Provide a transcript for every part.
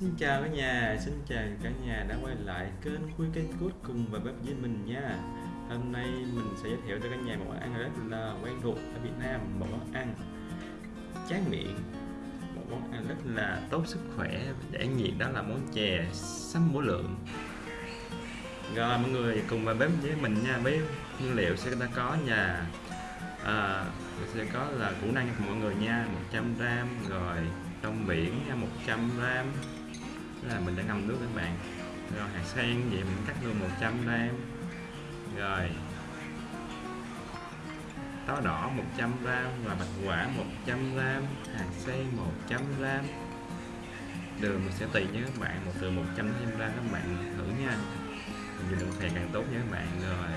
Xin chào cả nhà, xin chào cả nhà đã quay lại kênh Khuy Cây Cốt cùng và bếp với mình nha. Hôm nay mình sẽ giới thiệu cho cả nhà một món ăn rất là quen thuộc ở Việt Nam Một món ăn chán miệng Một món ăn rất là tốt sức khỏe. Để nhiệt đó là món chè sắm bổ lượng. Rồi mọi người cùng vào bếp với mình nha Với nguyên liệu sẽ ta có nhà à, sẽ có là củ năng cho mọi người nha 100g rồi trong biển 100 gram là mình đã ngâm nước các bạn. Rồi, hạt sen vậy mình cắt luôn 100 gram. Rồi, táo đỏ 100 gram và bạch quả 100 gram, hạt sen 100 gram. Đường mình sẽ tùy nhé các bạn, một từ 100 đến gram các bạn thử nha. Mình dùng đường phèn càng tốt nha các bạn. Rồi,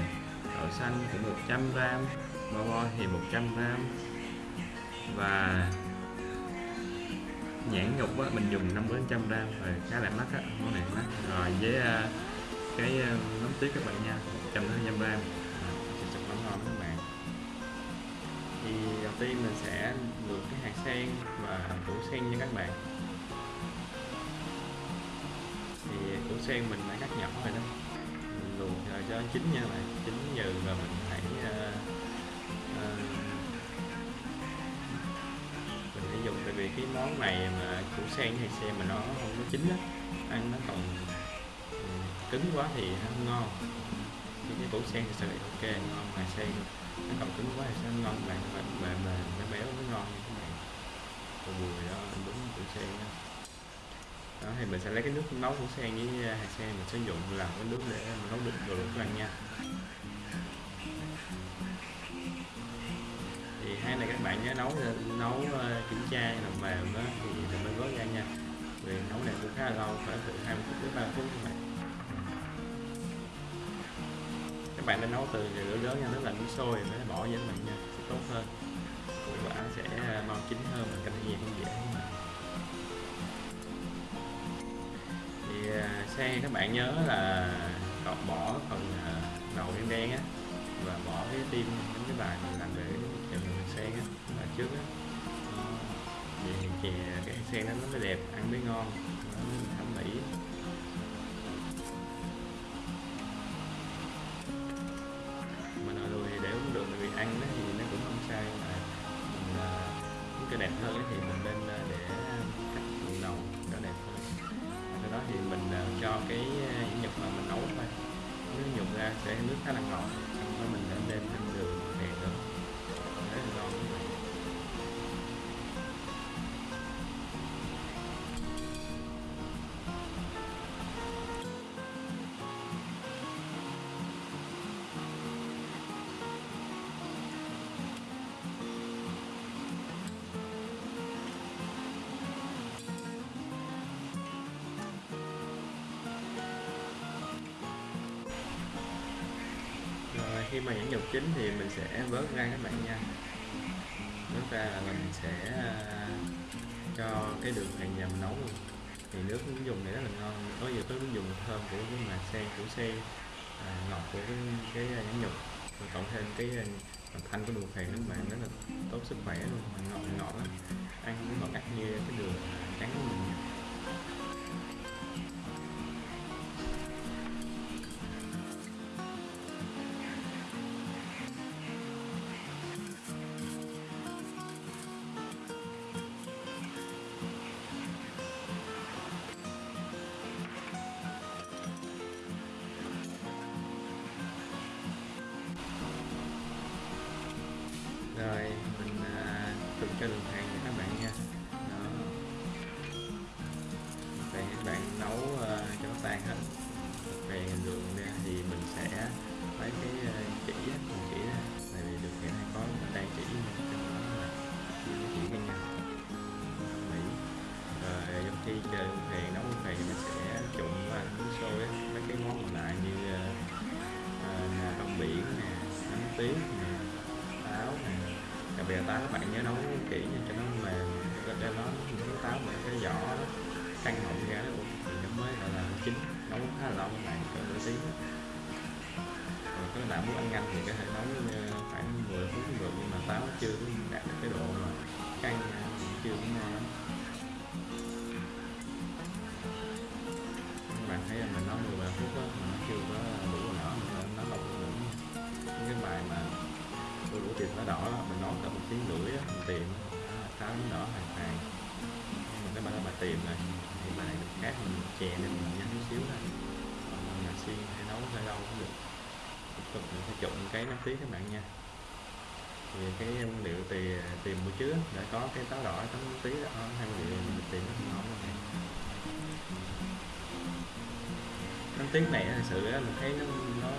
đậu xanh cũng 100 gram bo bo thì 100 gram. Và nhãn nhục á, mình dùng 5 đến trăm gram rồi khá là mắc á món này mắc. Rồi với uh, cái uh, nấm tiết các bạn nha 100 đến 200 gram. Sẽ chụp nó ngon các bạn. Thì đầu tiên mình sẽ luộc cái hạt sen và củ sen nha các bạn. Thì củ sen mình đã cắt nhỏ rồi đó. Mình luộc rồi cho chín nha các bạn chín nhừ rồi mình hãy uh, uh, cái món này mà củ sen hay xe mà nó không có chín á, ăn nó còn ừ, cứng quá thì nó không ngon. Thì cái củ sen thì sẽ ok, ngon mà sen, nó còn cứng quá thì sẽ ngon bạn mà mà mà nó béo, nó ngon như thế này. Còn bùi đó đúng củ sen đó. đó, thì mình sẽ lấy cái nước nấu củ sen với à, hạt sen mình sử dụng làm cái nước để nấu được đồ ăn nha. Thì hai này các bạn nhớ nấu nấu ờ, kiểm tra làm mềm đó thì mình mới gói ra nha. Vì nấu này cũng khá là lâu phải từ 20 phút đến 3 phút các bạn. Các bạn nên nấu từ lửa lớn nha nước là nước sôi mới bỏ vào mình nha sẽ tốt hơn. Củ quả sẽ ờ, mau chín hơn mình canh nhiệt không dễ mà thì uh, xe các bạn nhớ là cọt bỏ phần đầu đen đen á và bỏ cái tim những cái bài trước á. Ờ, thì chè cái sen nó mới đẹp, ăn mới ngon, nó mới thẩm mỹ. Mà nội lùi thì để uống được vì ăn nó thì nó cũng không sai mà mình ờ, muốn cái đẹp hơn thì mình nên ờ, để cắt phần đầu cho đẹp hơn. Sau đó thì mình cho cái nhục mà mình nấu thôi. Nước nhục ra sẽ nước khá là ngọt, xong rồi mình nên đem thêm khi mà nhãn nhục chín thì mình sẽ vớt ra các bạn nha. Vớt ra là mình sẽ à, cho cái đường hàng nhầm mình nấu. Luôn thì nước dùng này rất là ngon. Có nhiều cái nước dùng thơm của cái mà sen của sen à, ngọt của cái, cái nhãn nhục. Và cộng thêm cái à, thanh của đường phèn các bạn rất là tốt sức khỏe luôn. Mà ngọt ngọt lắm. Ăn cũng ngọt ngắt như cái đường à, trắng của mình. Cho đường hàng cho các bạn nha. Đó. Về các bạn nấu uh, cho nó tan hết. Về đường ra thì mình sẽ lấy cái uh, chỉ mình chỉ ra tại vì đường hiện nay có đang chỉ trong đó là chỉ cái chỉ cái nhau. Mỹ rồi ờ, trong khi chờ đường phèn nấu đường phèn nó sẽ trụng và nước sôi mấy cái món còn lại như uh, uh, rong biển nè nấm tiếng nè táo nè đặc biệt táo các bạn nhớ nấu kỹ nha cho nó mềm. Cho nó nấu táo mà cái vỏ căng họng ra thì nó mới gọi là chín. Nấu khá là lâu các bạn cỡ nửa tiếng. Rồi các bạn muốn ăn nhanh thì có thể nấu ờ, khoảng 10 phút cũng được nhưng mà táo chưa đạt được cái độ mà căng thì chưa cũng ngon lắm. Các bạn thấy là mình nấu 10 phút đó, mà nó chưa có được nó đỏ đó, mình nấu cả một tiếng rưỡi á mình tìm đó, táo nó đỏ hoàn toàn nhưng mà các bạn mà tìm này thì bạn được khác mình chè lên mình nhắn chút xíu thôi. Còn mà xiên hay nấu hơi lâu cũng được. Tiếp tục mình sẽ trộn cái nước tí các bạn nha. Thì cái nguyên liệu thì à, tìm buổi trước đã có cái táo đỏ tấm tí đó hai nguyên liệu mình tìm nó không ngon này nấm tiếng này thật sự mình thấy nó nó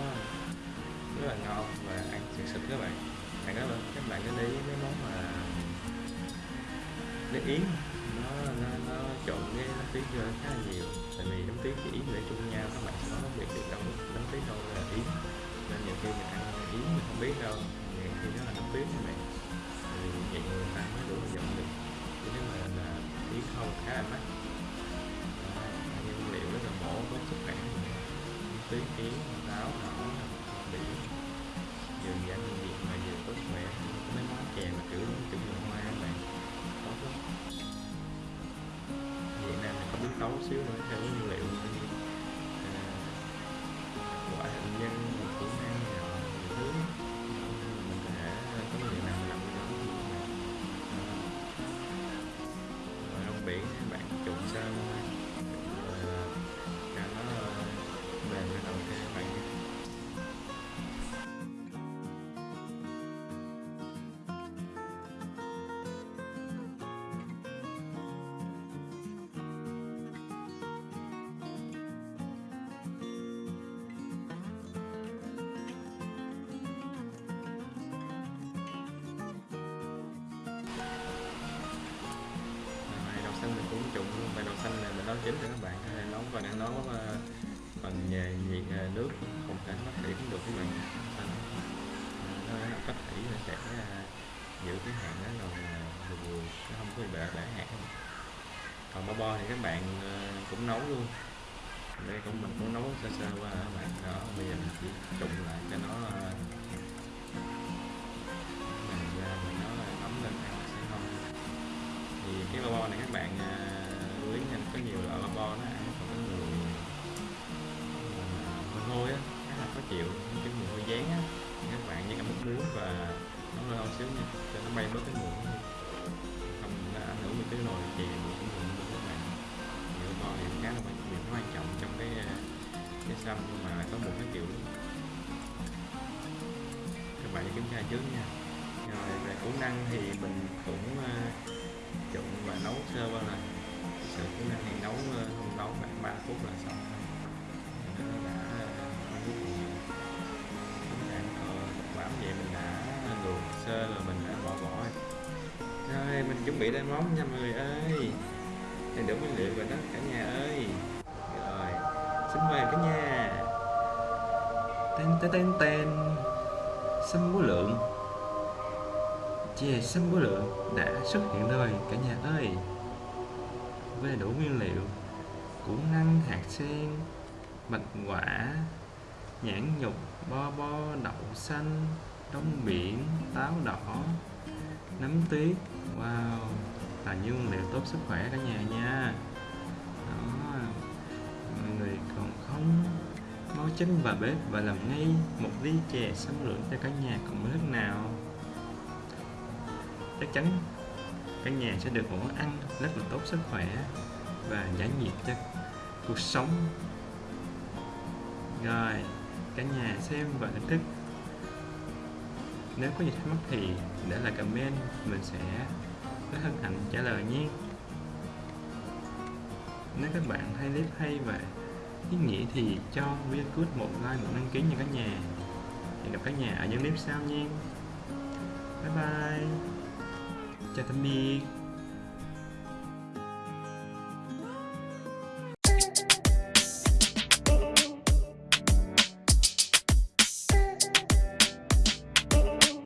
rất là ngon và ăn sực sực các bạn bạn các bạn các bạn nên để ý mấy món mà nước yến nó nó, nó trộn cái nấm tuyết khá là nhiều. Tại vì nấm tuyết với yến để chung nhau các bạn sẽ có phân biệt được đâu nấm tuyết đâu là yến. Nên nhiều khi mình ăn yến mình không biết đâu nhiều khi nó là nấm tuyết các bạn. Thì vậy người ta mới đủ dùng được. Chứ nếu mà là yến không khá là mắc. Nguyên liệu rất là bổ có sức khỏe. Tuyết yến táo đỏ biển có vừa khỏe mấy món chè mà kiểu kiểu như hoa các bạn. Tốt lắm Việt Nam mình có biết tấu xíu nữa theo cái nguyên liệu. Bài đầu đậu xanh này mình nấu chín cho các bạn. Có nấu và đang nấu ờ, bằng nhà nhiệt à, nước không thể bắt thủy cũng được các bạn. Xanh, nó bắt thủy sẽ à, giữ cái hạn đó rồi à, vừa nó không có bị bể hạn. Còn bo bo thì các bạn cũng nấu luôn. Đây cũng mình cũng nấu sơ sơ qua các bạn. Đó bây giờ mình chỉ trụng lại cho nó mình ra mình nó ấm lên ăn sẽ ngon. Thì cái bo bo này các bạn lý nha có nhiều loại bo nó ăn còn có người mùi hôi á, khá là khó chịu, cái mùi hôi dán á. Các bạn với cả múc muối và nấu hơi xíu nha, cho nó bay bớt cái mùi không, nó ảnh hưởng đến cái nồi chè mùi cái mùi của các bạn. Nhiều bo thì khá là quan quan trọng trong cái cái xăm nhưng mà có một cái kiểu các bạn kiểm tra trước nha. Rồi về củ năng thì mình cũng ờ, trụng và nấu sơ qua là sự của mình thì nấu không ờ, nấu khoảng 3 phút là xong nó đã ờ, không có gì chúng ta bám vậy mình đã luộc sơ rồi mình đã bỏ bỏ rồi. Rồi, mình chuẩn bị lên món nha mọi người ơi. Đầy đủ nguyên liệu rồi đó, cả nhà ơi. Rồi, xin mời cả nhà. Tên tên tên tên xăm bố lượng. Chè xâm bố lượng đã xuất hiện rồi, cả nhà ơi với đủ nguyên liệu. Củ năng, hạt sen, bạch quả, nhãn nhục, bo bo, đậu xanh đông biển, táo đỏ, nấm tuyết. Wow, là những nguyên liệu tốt sức khỏe cả nhà nha. Đó, mọi người còn không? Mau chân vào bếp và làm ngay một ly chè sâm lượng cho cả nhà còn nước nào. Chắc chắn căn nhà sẽ được một ăn rất là tốt sức khỏe và giải nhiệt cho cuộc sống. Rồi, cả nhà xem và thưởng thức. Nếu có gì thắc mắc thì để lại comment, mình sẽ rất hân hạnh trả lời nhé. Nếu các bạn thấy clip hay và ý nghĩa thì cho video good một like, một đăng ký nha cả nhà. Hẹn gặp cả nhà ở những clip sau nha. Bye bye chào tạm biệt